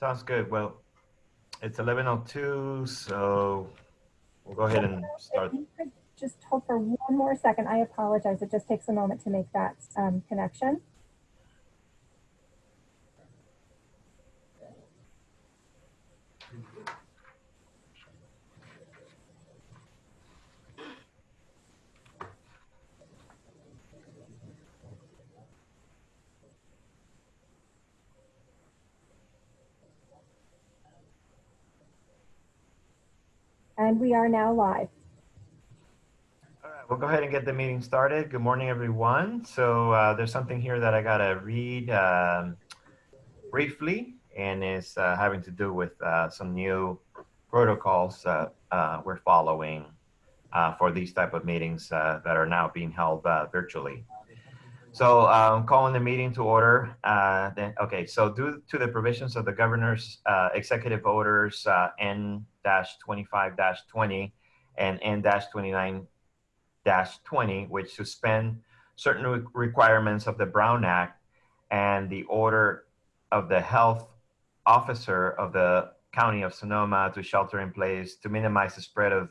sounds good. Well, it's 11:02, so we'll go ahead and start. If you could just hold for one more second, I apologize. It just takes a moment to make that um, connection. And we are now live. All right, we'll go ahead and get the meeting started. Good morning, everyone. So uh, there's something here that I gotta read um, briefly, and it's uh, having to do with uh, some new protocols that uh, we're following uh, for these type of meetings uh, that are now being held uh, virtually. So um, calling the meeting to order. Uh, then, okay, so due to the provisions of the governor's uh, executive orders uh, N-25-20 and N-29-20, which suspend certain re- requirements of the Brown Act and the order of the health officer of the county of Sonoma to shelter in place to minimize the spread of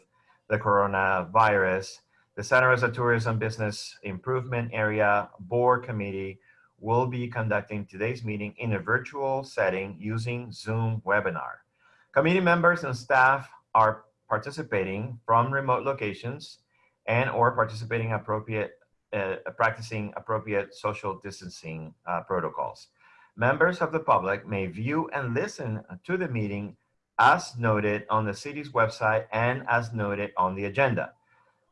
the coronavirus. The Santa Rosa Tourism Business Improvement Area Board Committee will be conducting today's meeting in a virtual setting using Zoom webinar. Committee members and staff are participating from remote locations and or participating appropriate, uh, practicing appropriate social distancing uh, protocols. Members of the public may view and listen to the meeting as noted on the city's website and as noted on the agenda.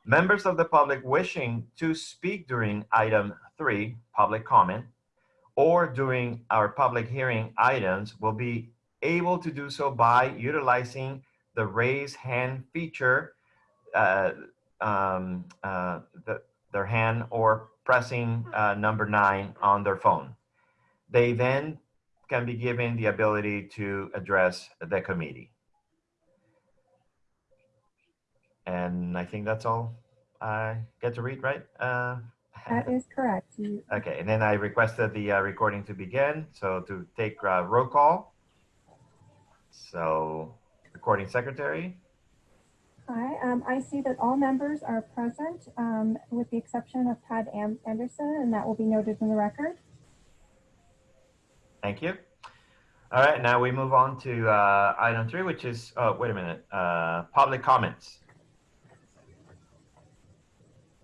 Members of the public wishing to speak during item three, public comment, or during our public hearing items will be able to do so by utilizing the raise hand feature, uh, um, uh, the, their hand or pressing uh, number nine on their phone. They then can be given the ability to address the committee. And I think that's all I get to read, right? Uh, That is correct. Okay, and then I requested the uh, recording to begin. So to take uh, roll call. So recording secretary. Hi, um, I see that all members are present, um, with the exception of Pat Am- Anderson, and that will be noted in the record. Thank you. All right, now we move on to uh, item three, which is, oh, wait a minute, uh, public comments.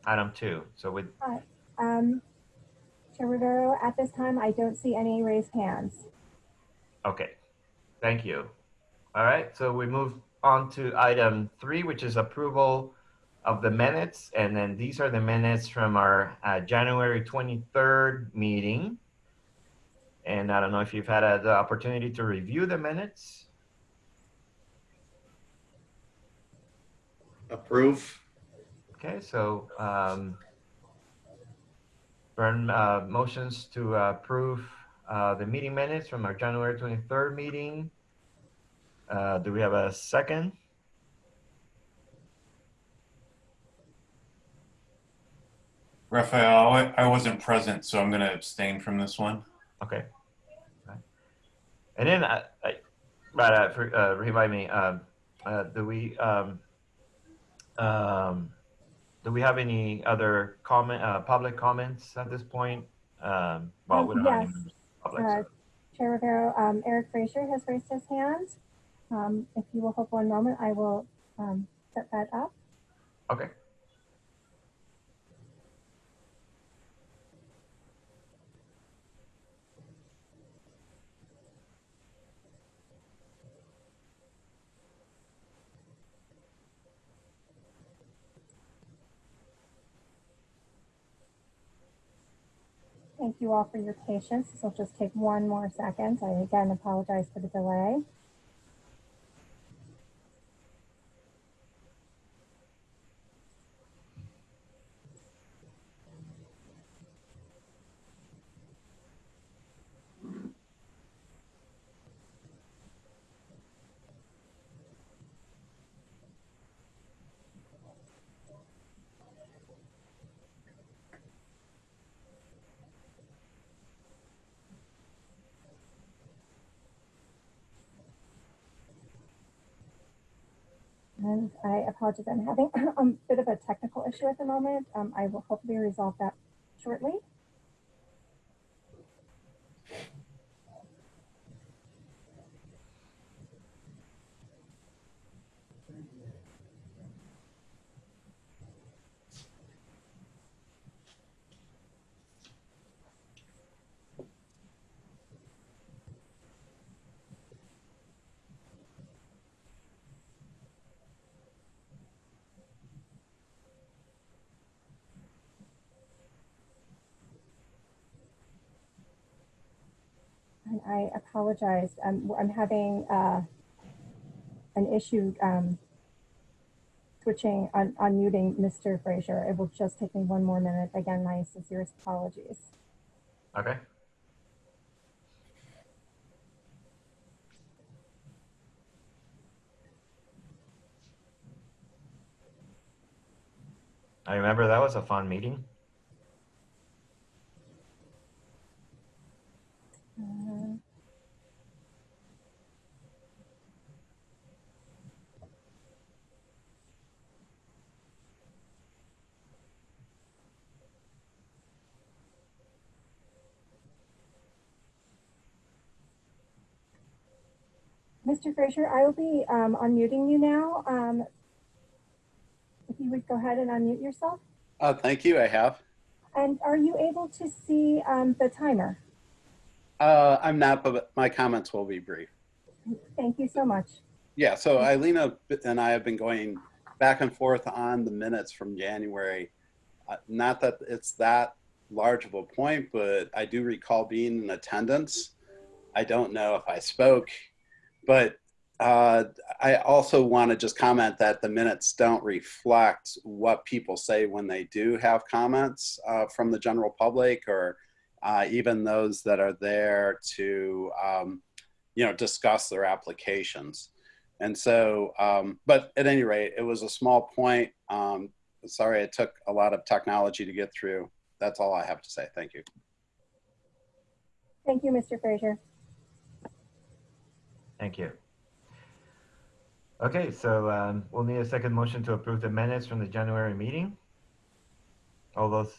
Item two. So with, Um, Chair Rivero, at this time, I don't see any raised hands. okay, thank you. All right, so we move on to item three, which is approval of the minutes. And then these are the minutes from our uh, January 23rd meeting. And I don't know if you've had uh, the opportunity to review the minutes. Approve. Okay, so um, Vern uh, motions to approve uh, the meeting minutes from our January 23rd meeting. Uh, do we have a second? Raphael, I I wasn't present, so I'm going to abstain from this one. Okay. Right. And then, I, I, right, uh, for, uh, remind me, um, uh, do we, um, um, do we have any other comment, uh, public comments at this point? Um, well, Um, we don't have any yes. of the public. Uh, so- Chair Rivero, um, Eric Fraser has raised his hand. Um, if you will hold one moment, I will, um, set that up. Okay. Thank you all for your patience. This will just take one more second. I again apologize for the delay. And I apologize, I'm having a bit of a technical issue at the moment. Um, I will hopefully resolve that shortly. I apologize. Um, I'm having uh, an issue um, switching, on unmuting Mr. Frazier. It will just take me one more minute. Again, my sincerest apologies. Okay. I remember that was a fun meeting. Mr. Frazier, I will be um, unmuting you now. Um, If you would go ahead and unmute yourself. Uh, thank you. I have. And are you able to see um, the timer? Uh, I'm not, but my comments will be brief. Thank you so much. Yeah. So Eileen and I have been going back and forth on the minutes from January. Uh, not that it's that large of a point, but I do recall being in attendance. I don't know if I spoke, but uh, I also want to just comment that the minutes don't reflect what people say when they do have comments uh, from the general public or uh, even those that are there to, um, you know, discuss their applications. And so, um, but at any rate, it was a small point. Um, sorry, it took a lot of technology to get through. That's all I have to say. Thank you. Thank you, Mr. Frazier. Thank you. Okay, so um, we'll need a second motion to approve the minutes from the January meeting. All those.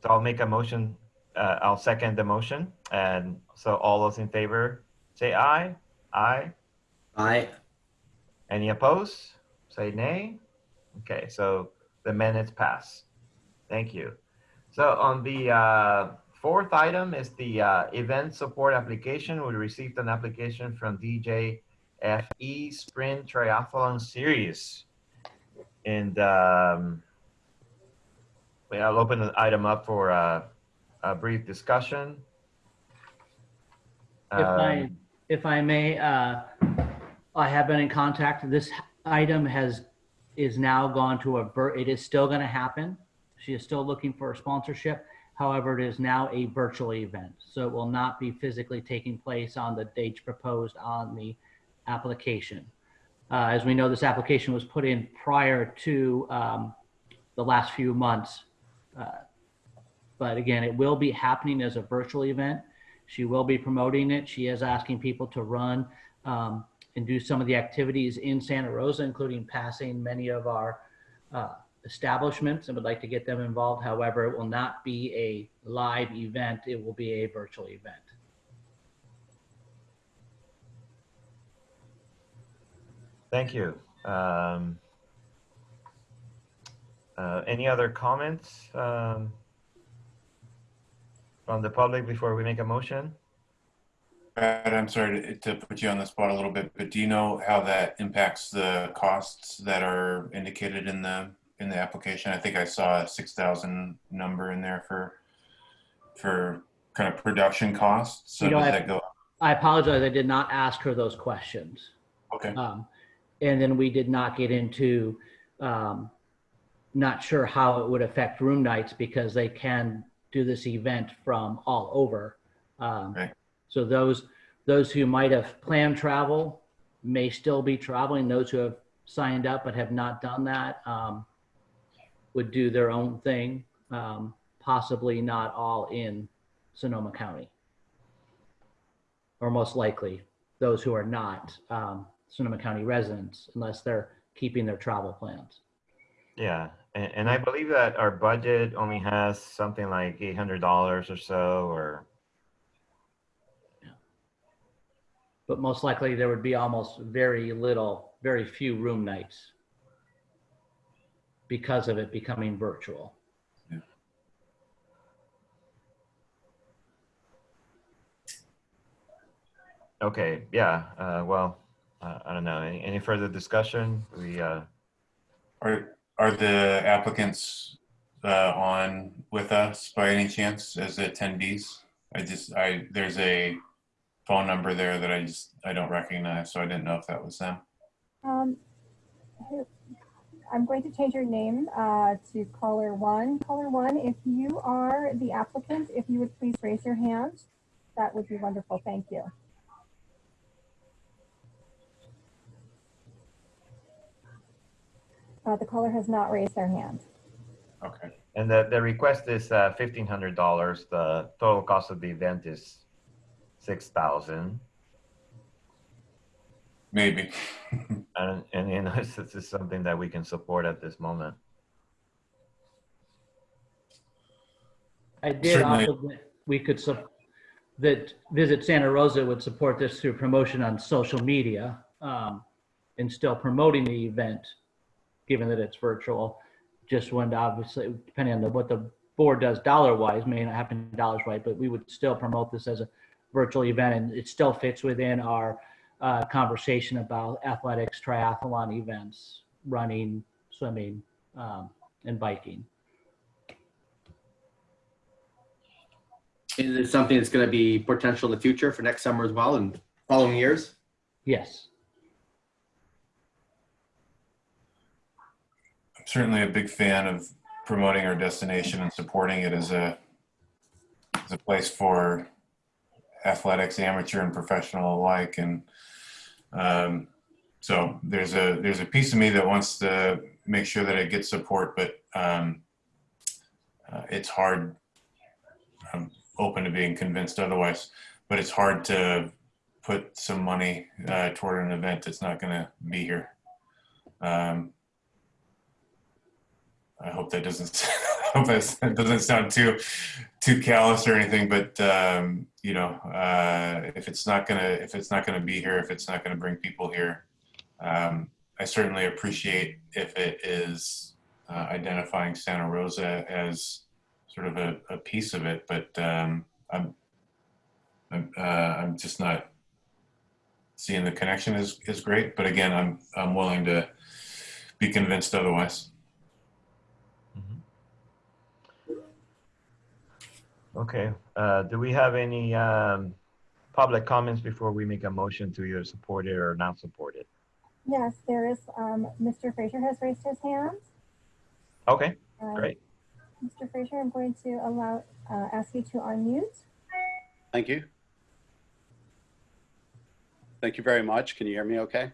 So I'll make a motion, uh, I'll second the motion. And so all those in favor, say aye. Aye. Aye. Any opposed? Say nay. Okay, so the minutes pass. Thank you. So on the uh, fourth item is the uh, event support application. We received an application from DJFE Sprint Triathlon Series. And um, I'll open the item up for uh, a brief discussion. If I, Um, if I may, uh, I have been in contact. This item has, is now gone to a, it is still going to happen. She is still looking for a sponsorship. However, it is now a virtual event. So it will not be physically taking place on the dates proposed on the application. Uh, As we know, this application was put in prior to um, the last few months. Uh, But again, it will be happening as a virtual event. She will be promoting it. She is asking people to run um, and do some of the activities in Santa Rosa, including passing many of our uh, establishments and would like to get them involved. However, it will not be a live event. It will be a virtual event. Thank you. Um, uh, any other comments um, from the public before we make a motion? Brad, I'm sorry to, to put you on the spot a little bit, but do you know how that impacts the costs that are indicated in the in the application? I think I saw a six thousand number in there for for kind of production costs. So You know, does I- that go? I apologize. I did not ask her those questions. Okay. Um, and then we did not get into, um, not sure how it would affect room nights because they can do this event from all over. Um, Right. So those, those who might have planned travel may still be traveling. Those who have signed up but have not done that, um, would do their own thing, um, possibly not all in Sonoma County. Or most likely, those who are not, um, Sonoma County residents unless they're keeping their travel plans. Yeah, and, and I believe that our budget only has something like eight hundred dollars or so, or But most likely there would be almost very little, very few room nights because of it becoming virtual. okay, yeah. Uh, well, uh, I don't know. Any, any further discussion? We uh, Are, are the applicants uh, on with us by any chance as attendees? I just, I, there's a phone number there that I just, I don't recognize, so I didn't know if that was them. Um, who- I'm going to change your name uh, to caller one. Caller one, if you are the applicant, if you would please raise your hand, that would be wonderful. Thank you. Uh, the caller has not raised their hand. Okay. and the, the request is uh, fifteen hundred dollars. The total cost of the event is six thousand. Maybe. And, and you know, this is something that we can support at this moment. I did Certainly. also, we could, sup- that Visit Santa Rosa would support this through promotion on social media um, and still promoting the event, given that it's virtual. Just when obviously, depending on the- what the board does dollar wise, may not happen dollars right, but we would still promote this as a virtual event and it still fits within our uh, conversation about athletics, triathlon events, running, swimming, um, and biking. Is it something that's going to be potential in the future for next summer as well and following years? Yes. I'm certainly a big fan of promoting our destination and supporting it as a as a place for athletics, amateur and professional alike. And um, so there's a there's a piece of me that wants to make sure that it gets support, but um, uh, it's hard. I'm open to being convinced otherwise, but it's hard to put some money uh, toward an event that's not going to be here. Um, I hope that doesn't I hope that doesn't sound too too callous or anything, but um, you know, uh, if it's not gonna if it's not gonna be here, if it's not gonna bring people here, um, I certainly appreciate if it is uh, identifying Santa Rosa as sort of a, a piece of it, but um, I'm I'm uh, I'm just not seeing the connection is is great. But again, I'm I'm willing to be convinced otherwise. Okay, uh, do we have any, um, public comments before we make a motion to either support it or not support it? Yes, there is, um, Mr. Fraser has raised his hand. Okay, Um, great. Mr. Fraser, I'm going to allow, uh, ask you to unmute. Thank you. Thank you very much. Can you hear me okay?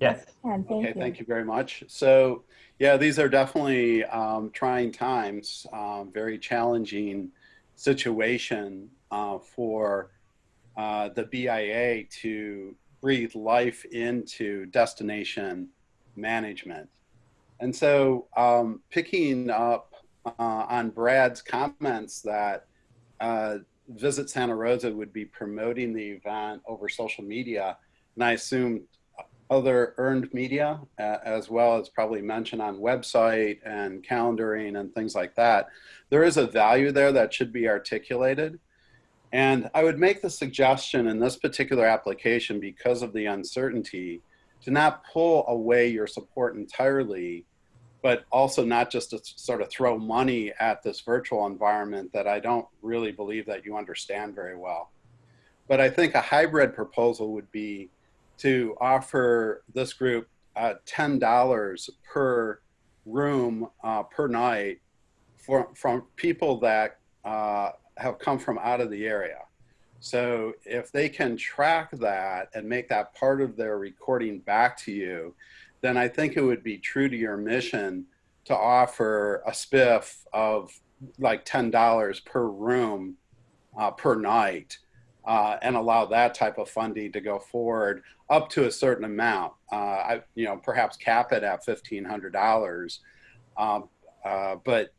Yes, thank Okay, you. thank you very much. So, yeah, these are definitely um, trying times, um, very challenging situation uh, for uh, the BIA to breathe life into destination management. And so, um, picking up uh, on Brad's comments that uh, Visit Santa Rosa would be promoting the event over social media, and I assume other earned media, uh, as well as probably mention on website and calendaring and things like that. There is a value there that should be articulated. And I would make the suggestion in this particular application, because of the uncertainty, to not pull away your support entirely, but also not just to sort of throw money at this virtual environment that I don't really believe that you understand very well. But I think a hybrid proposal would be to offer this group uh, $10 per room uh, per night for, from people that uh, have come from out of the area. So if they can track that and make that part of their recording back to you, then I think it would be true to your mission to offer a spiff of like $10 per room uh, per night uh, and allow that type of funding to go forward up to a certain amount. Uh, I, you know, perhaps cap it at fifteen hundred dollars, um, uh, but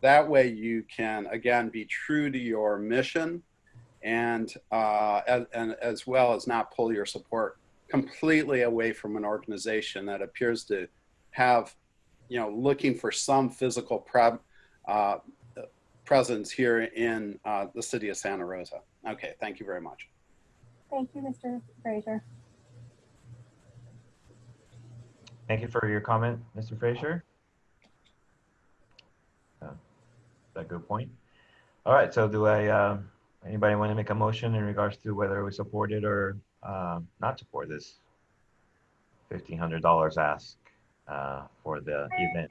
that way you can again be true to your mission, and uh, as, and as well as not pull your support completely away from an organization that appears to have, you know, looking for some physical pre- uh, presence here in uh, the city of Santa Rosa. Okay, thank you very much. Thank you, Mr. Frazier. Thank you for your comment, Mr. Frazier. Uh, That's a good point. All right, so do I, um, anybody want to make a motion in regards to whether we support it or um, not support this $1,500 ask uh, for the event?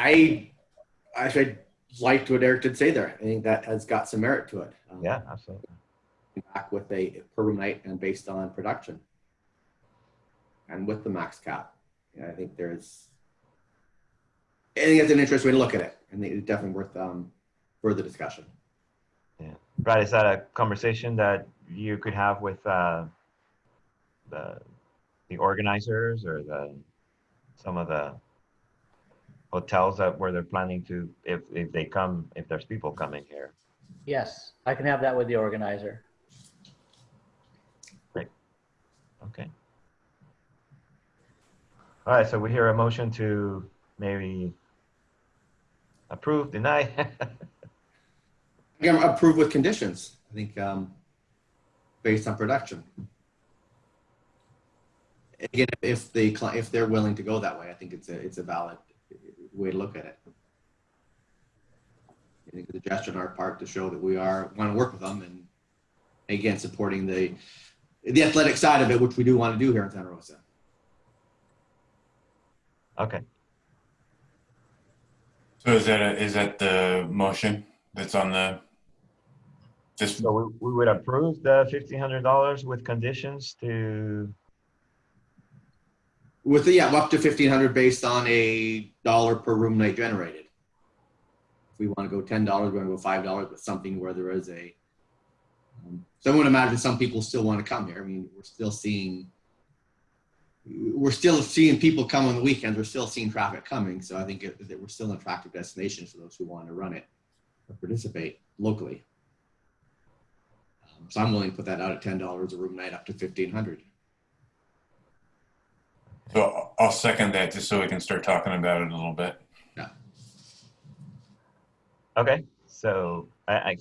I, I liked what Eric did say there. I think that has got some merit to it. Um, Yeah, absolutely. Back with a per room night and based on production. And with the max cap. Yeah, I think there's, I think it's an interesting way to look at it. Think it's definitely worth um, further discussion. Yeah, Brad, is that a conversation that you could have with uh, the the organizers or the some of the hotels that where they're planning to if if they come if there's people coming here? Yes, I can have that with the organizer. Great. Okay. All right, so we hear a motion to maybe approve, deny. Again, approve with conditions, I think, um, based on production. Again, if the, cli- if they're willing to go that way, I think it's a, it's a valid way to look at it. I think it's a gesture on our part to show that we are, want to work with them and again, supporting the, the athletic side of it, which we do want to do here in Santa Rosa. okay. So is that, a- is that the motion that's on the, just, So we, we would approve the fifteen hundred dollars with conditions to, With the, yeah, up to fifteen hundred based on a dollar per room night generated. If we want to go ten dollars, we're gonna go five dollars, but something where there is a. um, So I would imagine some people still want to come here. I mean, we're still seeing. We're still seeing people come on the weekends. We're still seeing traffic coming. So I think it- that we're still an attractive destination for those who want to run it or participate locally. Um, So I'm willing to put that out at ten dollars a room night up to fifteen hundred. So I'll second that just so we can start talking about it a little bit. Yeah. Okay, so I, I,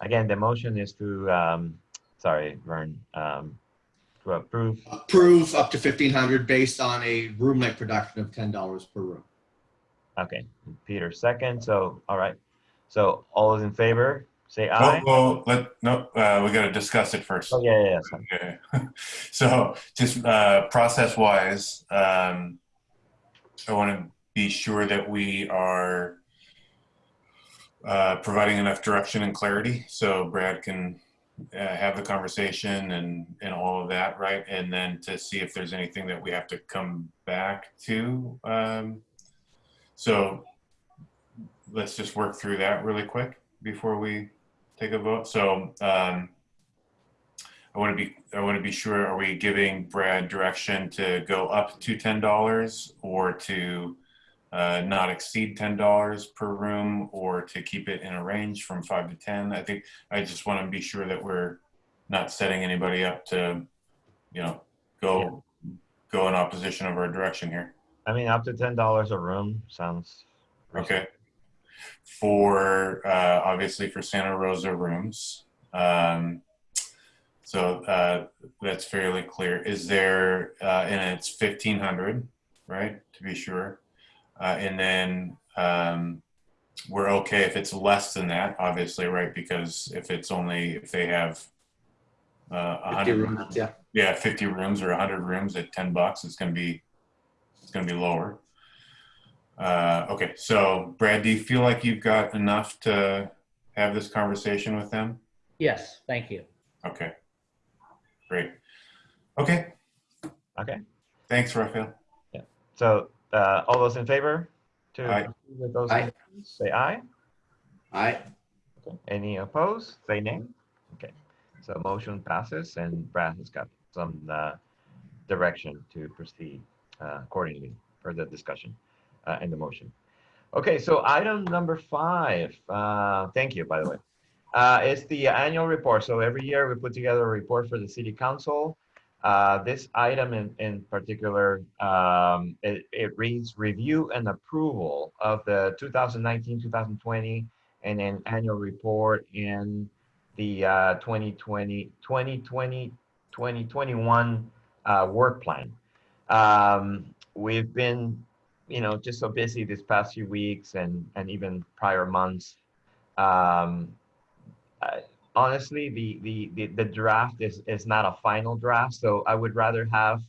again, the motion is to, um, sorry, Vern, um, to approve approve up to fifteen hundred based on a room night production of ten dollars per room. Okay, Peter second, so, all right. So all those in favor, say aye. Well, well, let, no, uh, we gotta discuss it first. Oh, yeah, yeah, yeah. Okay. So just uh, process wise, um, I want to be sure that we are uh, providing enough direction and clarity so Brad can uh, have the conversation and, and all of that, right? And then to see if there's anything that we have to come back to. Um, so let's just work through that really quick before we take a vote. So um, I want to be I want to be sure are we giving Brad direction to go up to ten dollars or to uh, not exceed ten dollars per room or to keep it in a range from five to ten. I think I just want to be sure that we're not setting anybody up to you know go go in opposition of our direction here. I mean, up to ten dollars a room sounds. Okay. For uh, obviously for Santa Rosa rooms. Um, so uh, that's fairly clear. Is there, uh, and it's 1500, right? To be sure. Uh, and then um, we're okay if it's less than that, obviously, right? Because if it's only, if they have uh, 50 100 rooms, yeah. yeah, 50 rooms or 100 rooms at 10 bucks, it's going to be, it's going to be lower. Uh, okay, so Brad, do you feel like you've got enough to have this conversation with them? Yes, thank you. Okay, great. Okay, Okay, thanks, Raphael. Yeah. So uh, all those in favor to Aye. with those Aye. conditions, say aye. Aye. Okay. Any opposed? Say nay. Okay. So motion passes and Brad has got some uh, direction to proceed uh, accordingly for the discussion uh, and the motion. Okay, so item number five, uh, thank you, by the way. Uh, it's the annual report. So every year we put together a report for the city council. Uh, this item in, in particular, um, it, it reads review and approval of the 2019, 2020 and an annual report in the uh, 2020, 2020, 2021 uh, work plan. Um, we've been, you know, just so busy this past few weeks and, and even prior months. Um, uh, honestly, the, the, the, the draft is, is not a final draft, so I would rather have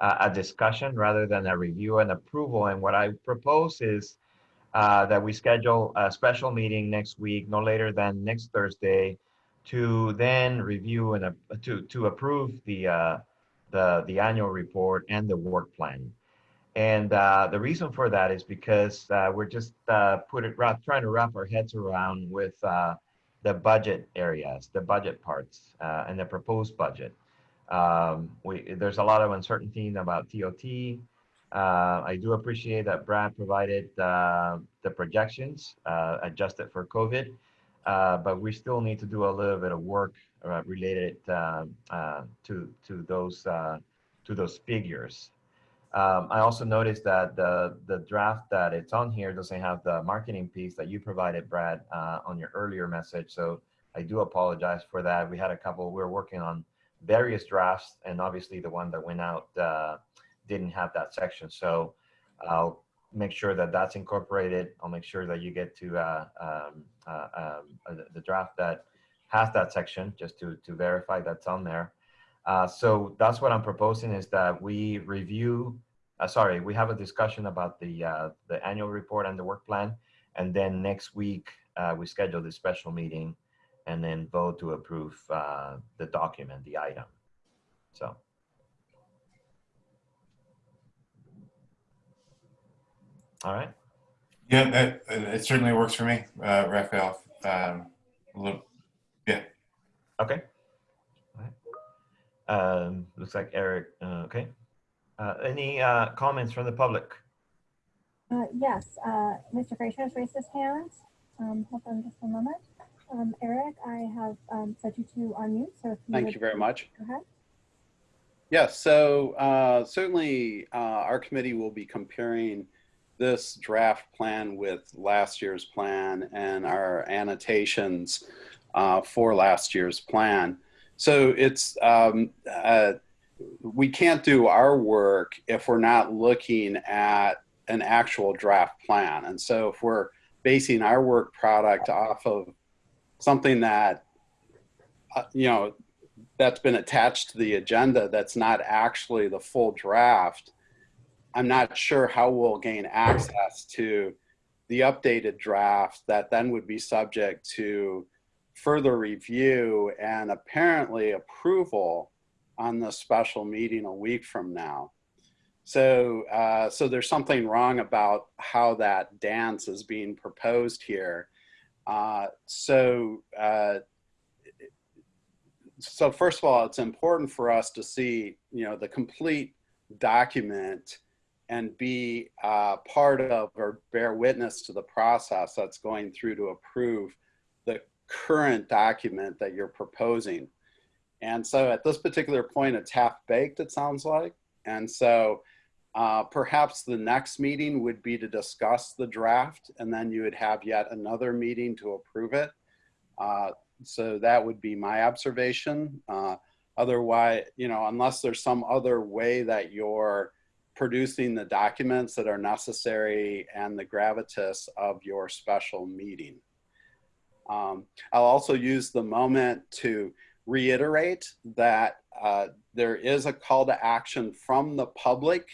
uh, a discussion rather than a review and approval. And what I propose is uh, that we schedule a special meeting next week, no later than next Thursday, to then review and uh, to to approve the uh, the the annual report and the work plan. And uh, the reason for that is because uh, we're just uh, put it trying to wrap our heads around with uh, the budget areas, the budget parts, uh, and the proposed budget. Um, we, there's a lot of uncertainty about TOT. Uh, I do appreciate that Brad provided the projections adjusted for COVID, but we still need to do a little bit of work related uh, to to those to those figures. Um, I also noticed that the the draft that it's on here doesn't have the marketing piece that you provided, Brad, uh, on your earlier message. So I do apologize for that. We had a couple. We are working on various drafts, and obviously the one that went out uh, didn't have that section. So I'll make sure that that's incorporated. I'll make sure that you get to uh, um, uh, um, uh, the draft that has that section, just to to verify that's on there. Uh, so that's what I'm proposing is that we review, uh, sorry, we have a discussion about the, uh, the annual report and the work plan. And then next week, uh, we schedule the special meeting and then vote to approve, uh, the document, the item. So. All right, Yeah, that, it certainly works for me, uh, Raphael. Um, little, yeah, okay. All right. Um, looks like Eric, uh, okay. Uh, any, uh, comments from the public? Uh, yes, uh, Mr. Fraser has raised his hand. Um, hold on just a moment. Um, Eric, I have, um, set you to unmute, so if you Thank would you very much. Go ahead. Yes, so uh, certainly uh, our committee will be comparing this draft plan with last year's plan and our annotations uh, for last year's plan. So it's, um, uh, we can't do our work if we're not looking at an actual draft plan. And so if we're basing our work product off of something that, uh, you know, that's been attached to the agenda that's not actually the full draft, I'm not sure how we'll gain access to the updated draft that then would be subject to further review and apparently approval on the special meeting a week from now. So, uh, so there's something wrong about how that dance is being proposed here. Uh, so, uh, so first of all, it's important for us to see, you know, the complete document and be uh, part of or bear witness to the process that's going through to approve current document that you're proposing. And so at this particular point, it's half baked, it sounds like. And so uh, perhaps the next meeting would be to discuss the draft and then you would have yet another meeting to approve it. Uh, so that would be my observation. Uh, otherwise, you know, unless there's some other way that you're producing the documents that are necessary and the gravitas of your special meeting. Um, I'll also use the moment to reiterate that uh, there is a call to action from the public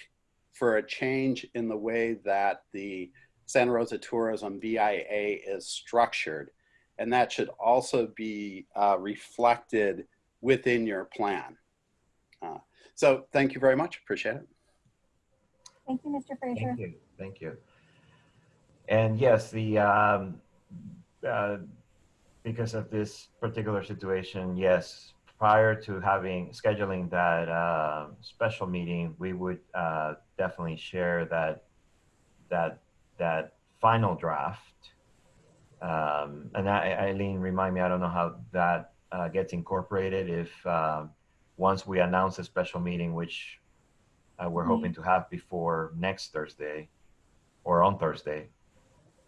for a change in the way that the Santa Rosa Tourism BIA is structured. And that should also be uh, reflected within your plan. Uh, so thank you very much. Appreciate it. Thank you, Mr. Fraser. Thank you, thank you. And yes, the, um, uh, because of this particular situation, yes, prior to having scheduling that uh, special meeting, we would uh, definitely share that that that final draft. Um, and I, Eileen, remind me, I don't know how that uh, gets incorporated. If uh, once we announce a special meeting, which uh, we're hoping to have before next Thursday, or on Thursday,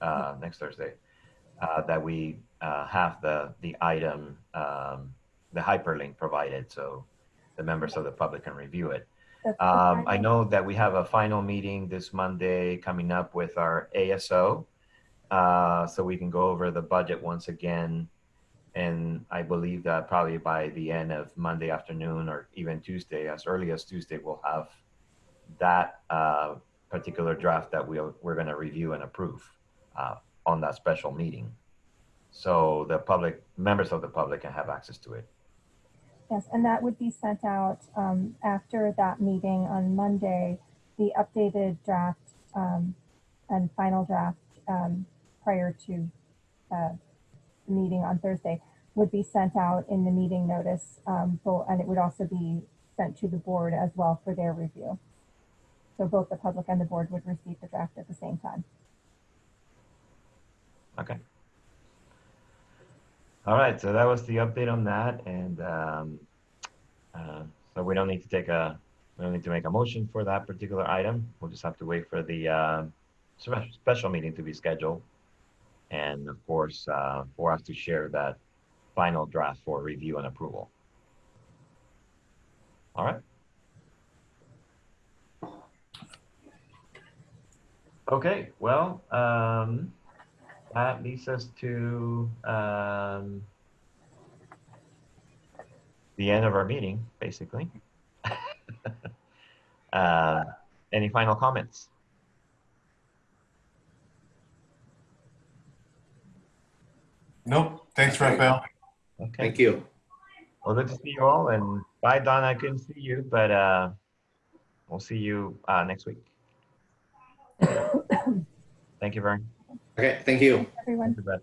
uh, next Thursday, uh, that we uh, have the the item, um, the hyperlink provided, so the members of the public can review it. Um, I know that we have a final meeting this Monday coming up with our ASO, uh, so we can go over the budget once again. And I believe that probably by the end of Monday afternoon or even Tuesday, as early as Tuesday, we'll have that uh, particular draft that we'll, we're going to review and approve uh, on that special meeting. So the public, members of the public can have access to it. Yes, and that would be sent out um, after that meeting on Monday. The updated draft um, and final draft um, prior to uh, the meeting on Thursday would be sent out in the meeting notice, um, bo- and it would also be sent to the board as well for their review. So both the public and the board would receive the draft at the same time. Okay. All right, so that was the update on that, and um, uh, so we don't need to take a, we don't need to make a motion for that particular item. We'll just have to wait for the uh, special meeting to be scheduled, and of course, uh, for us to share that final draft for review and approval. All right. Okay, well, um, that leads us to um, the end of our meeting, basically. uh, any final comments? Nope. Thanks, Rafael. Okay. Thank you. Well, good to see you all. And bye, Don. I couldn't see you, but uh, we'll see you uh, next week. Thank you very much. Okay, thank you. Everyone. Thank you, Brett.